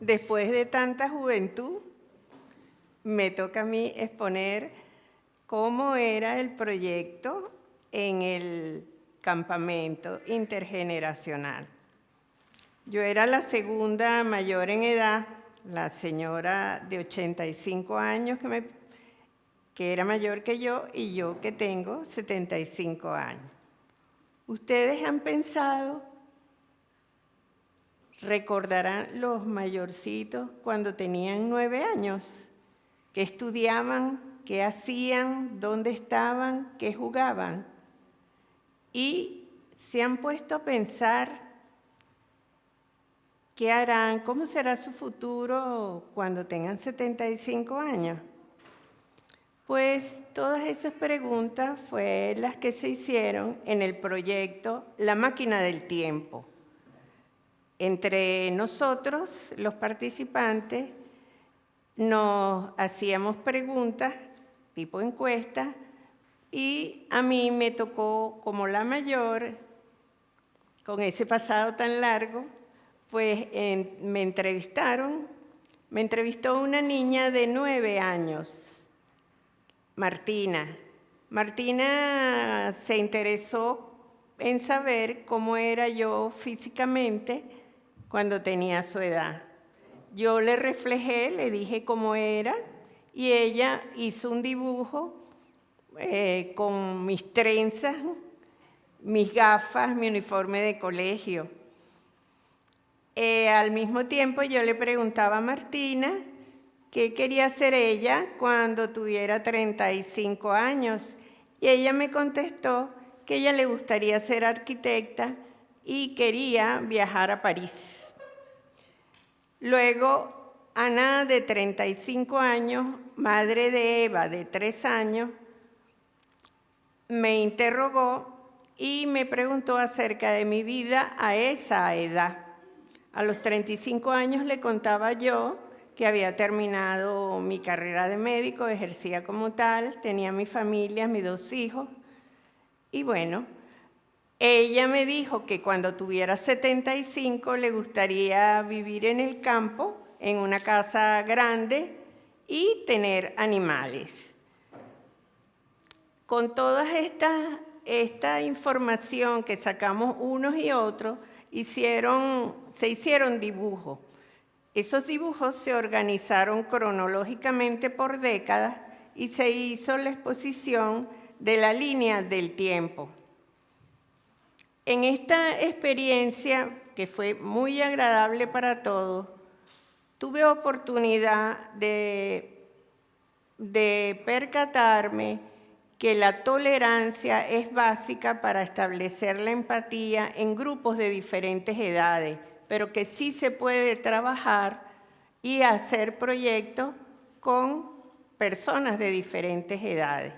después de tanta juventud, me toca a mí exponer cómo era el proyecto en el campamento intergeneracional. Yo era la segunda mayor en edad, la señora de 85 años que, me, que era mayor que yo y yo que tengo 75 años. ¿Ustedes han pensado, recordarán los mayorcitos cuando tenían nueve años? qué estudiaban, qué hacían, dónde estaban, qué jugaban. Y se han puesto a pensar qué harán, cómo será su futuro cuando tengan 75 años. Pues todas esas preguntas fueron las que se hicieron en el proyecto La Máquina del Tiempo. Entre nosotros, los participantes, nos hacíamos preguntas, tipo encuesta, y a mí me tocó, como la mayor, con ese pasado tan largo, pues me entrevistaron, me entrevistó una niña de nueve años, Martina. Martina se interesó en saber cómo era yo físicamente cuando tenía su edad. Yo le reflejé, le dije cómo era, y ella hizo un dibujo eh, con mis trenzas, mis gafas, mi uniforme de colegio. Eh, al mismo tiempo yo le preguntaba a Martina qué quería hacer ella cuando tuviera 35 años. Y ella me contestó que ella le gustaría ser arquitecta y quería viajar a París. Luego, Ana, de 35 años, madre de Eva, de 3 años, me interrogó y me preguntó acerca de mi vida a esa edad. A los 35 años le contaba yo que había terminado mi carrera de médico, ejercía como tal, tenía mi familia, mis dos hijos. Y bueno, ella me dijo que cuando tuviera 75 le gustaría vivir en el campo, en una casa grande y tener animales. Con toda esta, esta información que sacamos unos y otros, se hicieron dibujos. Esos dibujos se organizaron cronológicamente por décadas y se hizo la exposición de la línea del tiempo. En esta experiencia, que fue muy agradable para todos, tuve oportunidad de, de percatarme que la tolerancia es básica para establecer la empatía en grupos de diferentes edades, pero que sí se puede trabajar y hacer proyectos con personas de diferentes edades.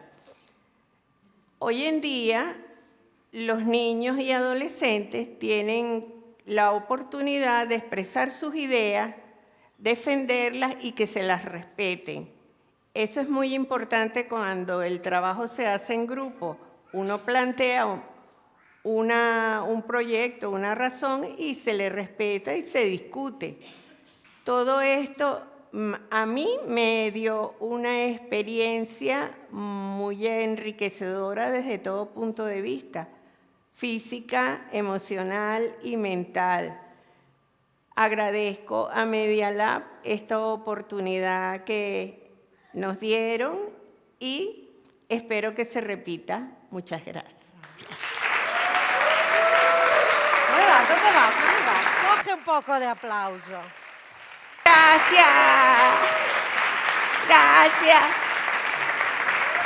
Hoy en día los niños y adolescentes tienen la oportunidad de expresar sus ideas, defenderlas y que se las respeten. Eso es muy importante cuando el trabajo se hace en grupo. Uno plantea un proyecto, una razón y se le respeta y se discute. Todo esto a mí me dio una experiencia muy enriquecedora desde todo punto de vista física, emocional y mental. Agradezco a Media Lab esta oportunidad que nos dieron y espero que se repita. Muchas gracias. ¿Dónde vas? ¿Dónde vas? Coge un poco de aplauso. Gracias. Gracias.